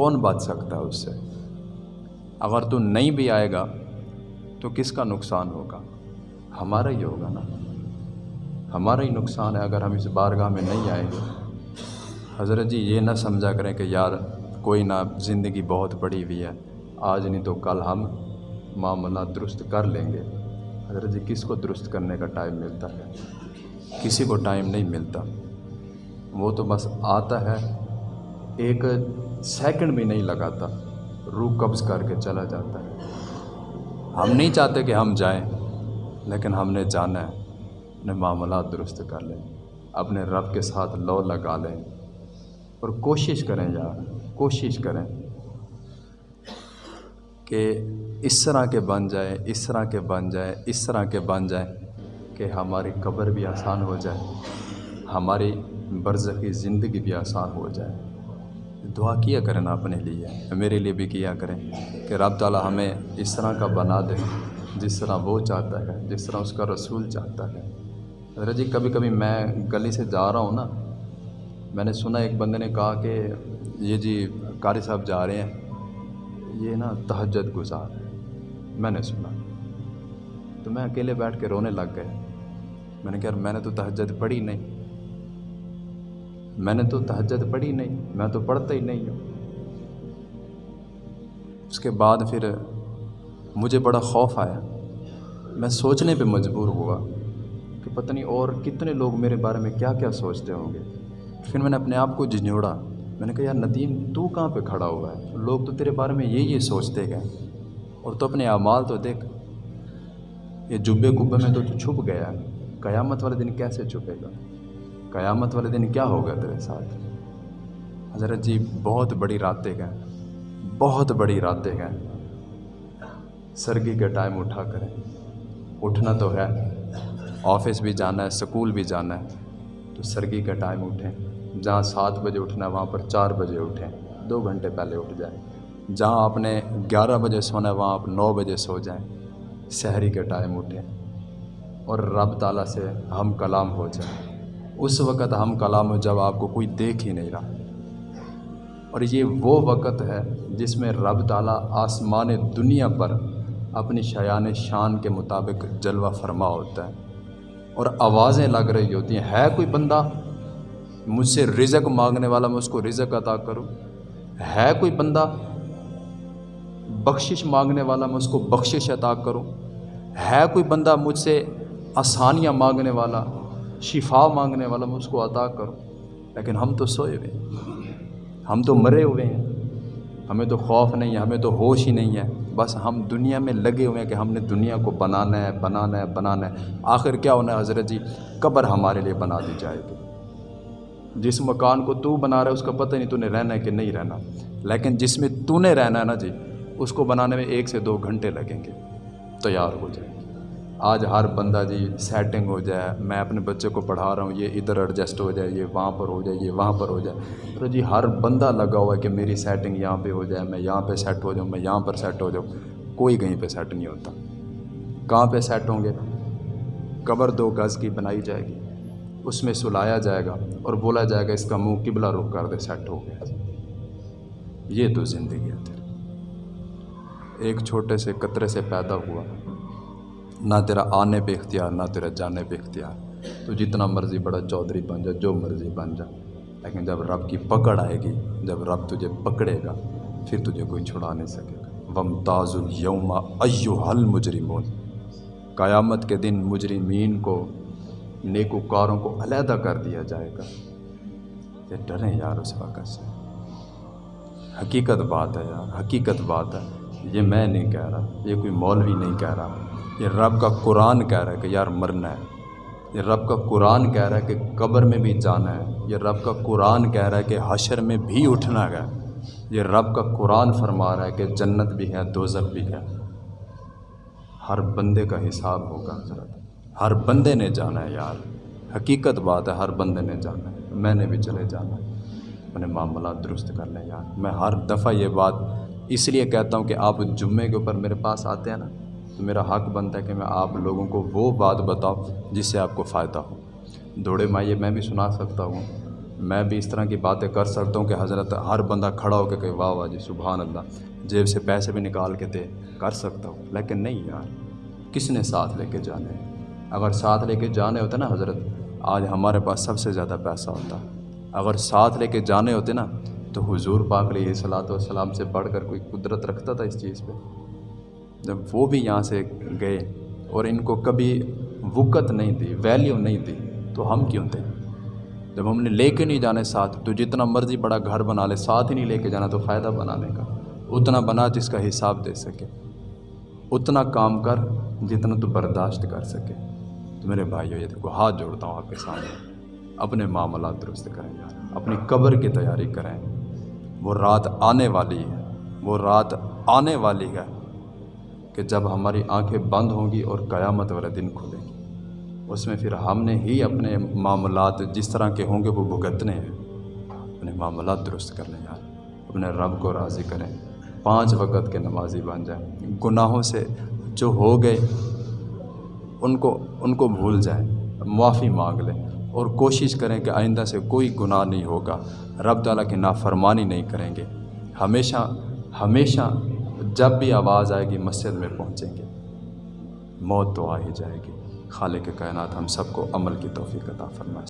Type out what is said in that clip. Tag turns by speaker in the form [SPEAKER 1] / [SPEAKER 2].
[SPEAKER 1] کون بچ سکتا ہے اس سے؟ اگر تو نہیں بھی آئے گا، تو کس کا نقصان ہوگا؟ ہمارا ہی ہوگا نا۔ ہمارا ہی نقصان ہے اگر ہم اس بارگاہ میں نہیں آئیں گے حضرت جی یہ نہ سمجھا کریں کہ یار کوئی نہ، زندگی بہت بڑی ہوئی ہے۔ آج نہیں تو کل ہم معاملہ درست کر لیں گے۔ حضرت جی کس کو درست کرنے کا ٹائم ملتا ہے؟ کسی کو ٹائم نہیں ملتا۔ وہ تو بس آتا ہے۔ ایک سیکنڈ بھی نہیں لگاتا۔ روح قبض کر کے چلا جاتا ہے۔ ہم نہیں چاہتے کہ ہم جائیں، لیکن ہم نے جانا ہے۔ اپنے معاملات درست کر لیں، اپنے رب کے ساتھ لو لگا لیں۔ اور کوشش کریں یار، کوشش کریں کہ اس طرح کے بن جائے اس طرح کے بن جائے اس طرح کے بن جائیں کہ ہماری قبر بھی آسان ہو جائے، ہماری برزخی زندگی بھی آسان ہو جائے۔ دعا کیا کریں نا اپنے لیے میرے لیے بھی کیا کریں کہ رب تعالیٰ ہمیں اس طرح کا بنا دے، جس طرح وہ چاہتا ہے، جس طرح اس کا رسول چاہتا ہے۔ حضرت جی کبھی کبھی میں گلی سے جا رہا ہوں نا، میں نے سنا ایک بندے نے کہا کہ یہ جی قاری صاحب جا رہے ہیں، یہ نا تہجد گزار ہے میں نے سنا۔ تو میں اکیلے بیٹھ کے رونے لگ گئے میں نے کہا میں نے تو تہجد پڑھی نہیں۔ میں نے تو تہجد پڑھی نہیں، میں تو پڑھتا ہی نہیں ہوں۔ اس کے بعد پھر مجھے بڑا خوف آیا۔ میں سوچنے پہ مجبور ہوا کہ پتہ نہیں اور کتنے لوگ میرے بارے میں کیا کیا سوچتے ہوں گے۔ پھر میں نے اپنے آپ کو جھنجھوڑا۔ میں نے کہا، یار، ندیم، تو کہاں پہ کھڑا ہوا ہے؟ لوگ تو تیرے بارے میں یہ یہ سوچتے گئے۔ اور تو اپنے اعمال تو دیکھ، یہ جبے کبے میں تو چھپ گیا قیامت والے دن کیسے چھپے گا؟ قیامت والے دن کیا ہوگا تیرے ساتھ؟ حضرت جی بہت بڑی راتیں گئے بہت بڑی راتیں گئے سرگی کے ٹائم اٹھا کریں۔ اٹھنا تو ہے، آفس بھی جانا ہے، سکول بھی جانا ہے۔ تو سرگی کا ٹائم اٹھیں۔ جہاں سات بجے اٹھنا ہے، وہاں پر چار بجے اٹھیں۔ دو گھنٹے پہلے اٹھ جائیں۔ جہاں آپ نے گیارہ بجے سونا ہے، وہاں آپ نو بجے سو جائیں۔ سحری کے ٹائم اٹھیں۔ اور رب تعالیٰ سے ہم کلام ہو جائیں۔ اس وقت ہم کلام ہو جب آپ کو کوئی دیکھ ہی نہیں رہا۔ اور یہ وہ وقت ہے جس میں رب تعالیٰ آسمان دنیا پر اپنی شیان شان کے مطابق جلوہ فرما ہوتا ہے۔ اور آوازیں لگ رہی ہوتی ہیں، ہے کوئی بندہ؟ مجھ سے رزق مانگنے والا میں اس کو رزق عطا کروں؟ ہے کوئی بندہ؟ بخشش مانگنے والا میں اس کو بخشش عطا کروں؟ ہے کوئی بندہ مجھ سے آسانیاں مانگنے والا؟ شفا مانگنے والا میں اس کو عطا کروں۔ لیکن ہم تو سوئے ہوئے ہیں۔ ہم تو مرے ہوئے ہیں۔ ہمیں تو خوف نہیں ہے، ہمیں تو ہوش ہی نہیں ہے۔ بس ہم دنیا میں لگے ہوئے ہیں کہ ہم نے دنیا کو بنانا ہے بنانا ہے بنانا ہے۔ آخر کیا ہونا ہے حضرت جی؟ قبر ہمارے لیے بنا دی جائے گی۔ جس مکان کو تو بنا رہا ہے، اس کا پتہ نہیں تو نے رہنا ہے کہ نہیں رہنا۔ لیکن جس میں تو نے رہنا ہے نا جی اس کو بنانے میں ایک سے دو گھنٹے لگیں گے۔ تیار ہو جائے۔ آج ہر بندہ جی سیٹنگ ہو جائے، میں اپنے بچے کو پڑھا رہا ہوں، یہ ادھر ایڈجسٹ ہو جائے، یہ وہاں پر ہو جائے، یہ وہاں پر ہو جائے۔ تو جی ہر بندہ لگا ہوا ہے کہ میری سیٹنگ یہاں پہ ہو جائے، میں یہاں پہ سیٹ ہو جاؤں، میں یہاں پر سیٹ ہو جاؤں۔ کوئی کہیں پہ سیٹ نہیں ہوتا۔ کہاں پہ سیٹ ہوں گے؟ قبر دو گز کی بنائی جائے گی، اس میں سلایا جائے گا اور بولا جائے گا، اس کا منہ قبلہ رخ کر دے سیٹ ہو گیا۔ یہ تو زندگی ہے تیری۔ ایک چھوٹے سے قطرے سے پیدا ہوا۔ نہ تیرا آنے پہ اختیار، نہ تیرا جانے پہ اختیار۔ تو جتنا مرضی بڑا چودھری بن جا، جو مرضی بن جا۔ لیکن جب رب کی پکڑ آئے گی، جب رب تجھے پکڑے گا، پھر تجھے کوئی چھڑا نہیں سکے گا۔ وم تاز الوم ایو حل مجرمون قیامت کے دن مجرمین کو، نیکوکاروں کو علیحدہ کر دیا جائے گا۔ یہ ڈریں یار اس وقت سے۔ حقیقت بات ہے یار، حقیقت بات ہے۔ یہ میں نہیں کہہ رہا، یہ کوئی مولوی نہیں کہہ رہا۔ یہ رب کا قرآن کہہ رہا ہے کہ یار مرنا ہے۔ یہ رب کا قرآن کہہ رہا ہے کہ قبر میں بھی جانا ہے۔ یہ رب کا قرآن کہہ رہا ہے کہ حشر میں بھی اٹھنا ہے۔ یہ رب کا قرآن فرما رہا ہے کہ جنت بھی ہے، دوزخ بھی ہے۔ ہر بندے کا حساب ہوگا، حضرت۔ ہر بندے نے جانا ہے، یار۔ حقیقت بات ہے، ہر بندے نے جانا ہے۔ میں نے بھی چلے جانا ہے۔ اپنے معاملات درست کر لیں، یار۔ میں ہر دفعہ یہ بات اس لیے کہتا ہوں کہ آپ جمعے کے اوپر میرے پاس آتے ہیں نا، تو میرا حق بنتا ہے کہ میں آپ لوگوں کو وہ بات بتاؤں جس سے آپ کو فائدہ ہو۔ دوڑے مائیے، میں بھی سنا سکتا ہوں۔ میں بھی اس طرح کی باتیں کر سکتا ہوں کہ حضرت ہر بندہ کھڑا ہو کے کہ واہ واہ جی سبحان اللہ، جیب سے پیسے بھی نکال کے دے، کر سکتا ہوں۔ لیکن نہیں یار، کس نے ساتھ لے کے جانے؟ اگر ساتھ لے کے جانے ہوتے نا حضرت، آج ہمارے پاس سب سے زیادہ پیسہ ہوتا۔ اگر ساتھ لے کے جانے ہوتے نا تو حضور پاک علیہ صلاۃ والسلام سے بڑھ کر کوئی قدرت رکھتا تھا اس چیز پہ؟ جب وہ بھی یہاں سے گئے اور ان کو کبھی وقت نہیں دی ویلیو نہیں دی، تو ہم کیوں تھے؟ جب ہم نے لے کے نہیں جانے ساتھ، تو جتنا مرضی بڑا گھر بنا لے، ساتھ ہی نہیں لے کے جانا تو فائدہ بنانے کا۔ اتنا بنا جس کا حساب دے سکے۔ اتنا کام کر جتنا تو برداشت کر سکے۔ تو میرے بھائیو، یہ دیکھو، ہاتھ جوڑتا ہوں آپ کے سامنے۔ اپنے معاملات درست کریں یار، اپنی قبر کی تیاری کریں۔ وہ رات آنے والی ہے، وہ رات آنے والی ہے کہ جب ہماری آنکھیں بند ہوں گی اور قیامت والے دن کھلے گی۔ اس میں پھر ہم نے ہی اپنے معاملات جس طرح کے ہوں گے وہ بھگتنے ہیں۔ اپنے معاملات درست کر لیں یار اپنے رب کو راضی کریں۔ پانچ وقت کے نمازی بن جائیں۔ گناہوں سے جو ہو گئے، ان کو ان کو بھول جائیں۔ معافی مانگ لیں۔ اور کوشش کریں کہ آئندہ سے کوئی گناہ نہیں ہوگا۔ رب تعالیٰ کی نافرمانی نہیں کریں گے۔ ہمیشہ ہمیشہ جب بھی آواز آئے گی، مسجد میں پہنچیں گے۔ موت تو آ ہی جائے گی۔ خالق کائنات ہم سب کو عمل کی توفیق عطا فرمائے۔